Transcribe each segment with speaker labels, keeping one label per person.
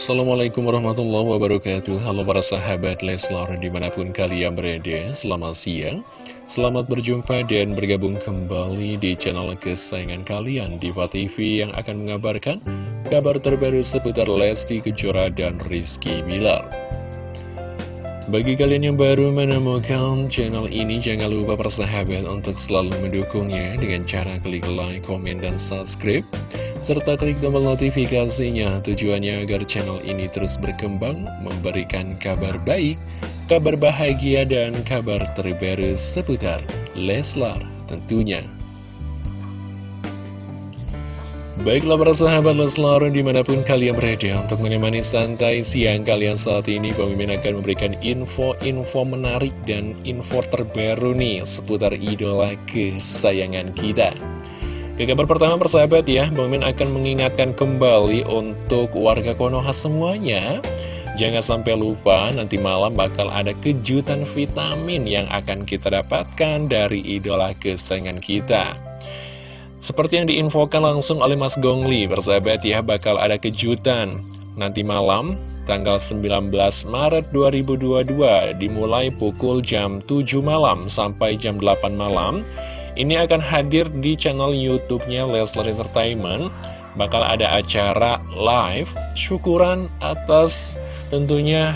Speaker 1: Assalamualaikum warahmatullahi wabarakatuh. Halo para sahabat Leslar di mana pun kalian berada Selamat siang. Selamat berjumpa dan bergabung kembali di channel kesayangan kalian Diva TV yang akan mengabarkan Kabar terbaru seputar Lesti Kejora dan Rizky Bilar bagi kalian yang baru menemukan channel ini, jangan lupa persahabat untuk selalu mendukungnya dengan cara klik like, komen, dan subscribe. Serta klik tombol notifikasinya tujuannya agar channel ini terus berkembang, memberikan kabar baik, kabar bahagia, dan kabar terbaru seputar Leslar tentunya. Baiklah para sahabat Leslar di mana pun kalian berada untuk menemani santai siang kalian saat ini Pemimpin akan memberikan info-info menarik dan info terbaru nih seputar idola kesayangan kita. Ke kabar pertama persahabat ya Pemimpin akan mengingatkan kembali untuk warga Konoha semuanya. Jangan sampai lupa nanti malam bakal ada kejutan vitamin yang akan kita dapatkan dari idola kesayangan kita seperti yang diinfokan langsung oleh Mas Gongli, bersahabat ya, bakal ada kejutan nanti malam, tanggal 19 Maret 2022, dimulai pukul jam 7 malam sampai jam 8 malam. Ini akan hadir di channel YouTube-nya Leslar Entertainment. Bakal ada acara live, syukuran atas tentunya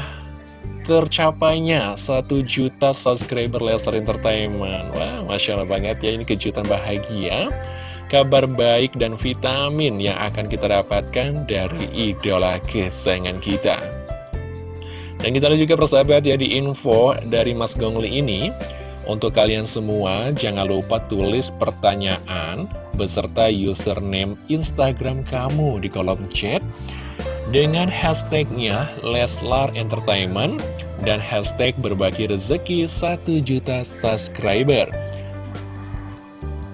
Speaker 1: tercapainya 1 juta subscriber Leslar Entertainment. Wah, Masya Allah banget ya, ini kejutan bahagia kabar baik dan vitamin yang akan kita dapatkan dari idola kesayangan kita. Dan kita lihat juga persahabat ya di info dari Mas Gongli ini Untuk kalian semua jangan lupa tulis pertanyaan beserta username Instagram kamu di kolom chat Dengan hashtagnya Leslar Entertainment dan hashtag berbagi rezeki 1 juta subscriber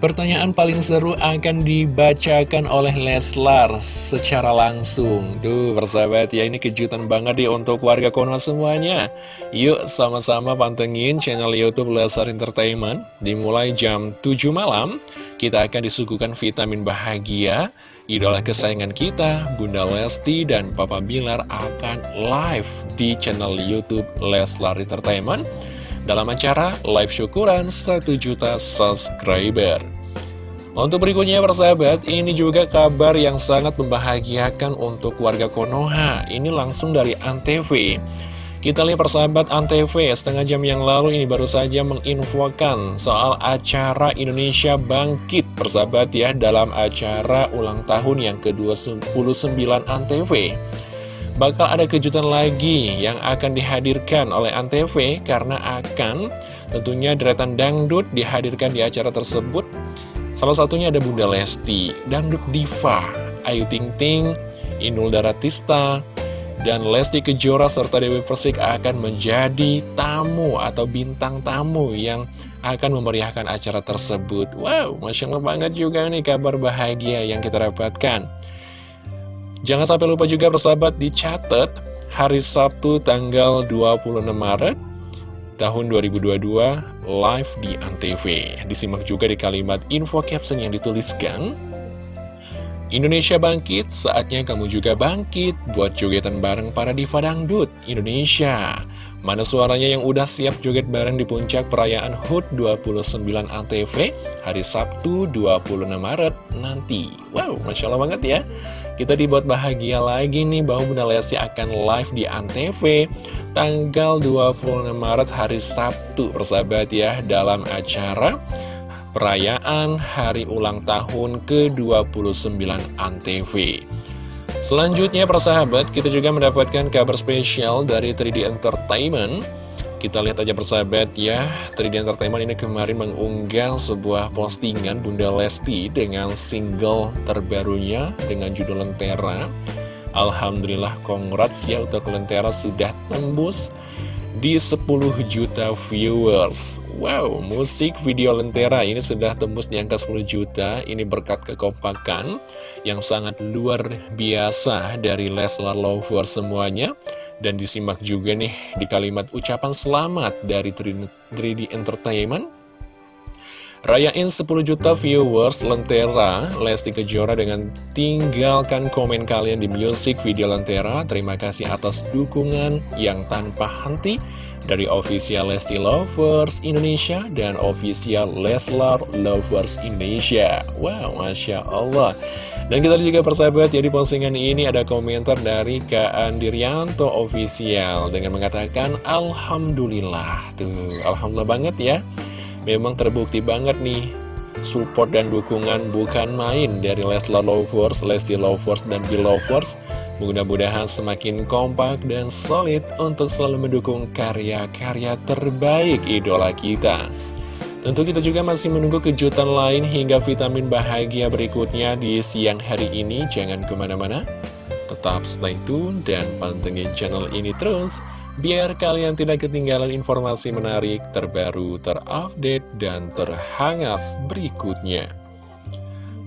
Speaker 1: Pertanyaan paling seru akan dibacakan oleh Leslar secara langsung. Tuh persahabat ya ini kejutan banget nih untuk warga Konoha semuanya. Yuk sama-sama pantengin channel Youtube Leslar Entertainment. Dimulai jam 7 malam Kita akan disuguhkan vitamin bahagia Idola kesayangan kita, Bunda Lesti dan Papa Bilar akan live di channel Youtube Leslar Entertainment dalam acara live syukuran 1 juta subscriber. Untuk berikutnya persahabat, ini juga kabar yang sangat membahagiakan untuk warga Konoha. Ini langsung dari Antv. Kita lihat persahabat Antv setengah jam yang lalu ini baru saja menginfokan soal acara Indonesia Bangkit persahabat ya dalam acara ulang tahun yang ke-29 Antv. Bakal ada kejutan lagi yang akan dihadirkan oleh Antv karena akan tentunya deretan dangdut dihadirkan di acara tersebut. Salah satunya ada Bunda Lesti, Dangdut Diva, Ayu Ting Ting, Inul Daratista, dan Lesti Kejora serta Dewi Persik akan menjadi tamu atau bintang tamu yang akan memeriahkan acara tersebut. Wow, Masya Allah banget juga nih kabar bahagia yang kita dapatkan. Jangan sampai lupa juga bersahabat dicatat hari Sabtu tanggal 26 Maret tahun 2022 live di Antv. Disimak juga di kalimat info caption yang dituliskan. Indonesia bangkit, saatnya kamu juga bangkit buat jogetan bareng para diva dangdut Indonesia. Mana suaranya yang udah siap joget bareng di puncak perayaan HUT 29 ANTV hari Sabtu 26 Maret nanti. Wow, Masya Allah banget ya. Kita dibuat bahagia lagi nih bahwa Bunda Lesti akan live di Antv tanggal 26 Maret hari Sabtu persahabat ya dalam acara perayaan hari ulang tahun ke-29 Antv. Selanjutnya persahabat kita juga mendapatkan kabar spesial dari 3D Entertainment. Kita lihat aja persahabat ya. 3D Entertainment ini kemarin mengunggah sebuah postingan Bunda Lesti dengan single terbarunya dengan judul Lentera. Alhamdulillah congrats ya untuk Lentera sudah tembus di 10 juta viewers. Wow, musik video Lentera ini sudah tembus di angka 10 juta. Ini berkat kekompakan yang sangat luar biasa dari Leslar Lovers semuanya. Dan disimak juga nih di kalimat ucapan selamat dari 3D Entertainment Rayain 10 juta viewers Lentera. Lesti Kejora dengan tinggalkan komen kalian di music video Lentera. Terima kasih atas dukungan yang tanpa henti dari official Lesti Lovers Indonesia dan official Leslar Lovers Indonesia. Wow, Masya Allah. Dan kita juga persahabat ya di postingan ini ada komentar dari Kak Andirianto Official dengan mengatakan Alhamdulillah. Tuh, Alhamdulillah banget ya memang terbukti banget nih support dan dukungan bukan main dari Leslar Lovers, Lesti Lovers, dan Belovers Mudah-mudahan semakin kompak dan solid untuk selalu mendukung karya-karya terbaik idola kita. Tentu kita juga masih menunggu kejutan lain hingga vitamin bahagia berikutnya di siang hari ini. Jangan ke mana-mana Tetap stay tune dan pantengin channel ini terus biar kalian tidak ketinggalan informasi menarik, terbaru, terupdate, dan terhangat berikutnya.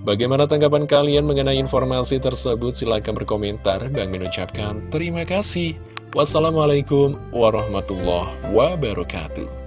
Speaker 1: Bagaimana tanggapan kalian mengenai informasi tersebut? Silahkan berkomentar. Bang mengucapkan terima kasih. Wassalamualaikum warahmatullahi wabarakatuh.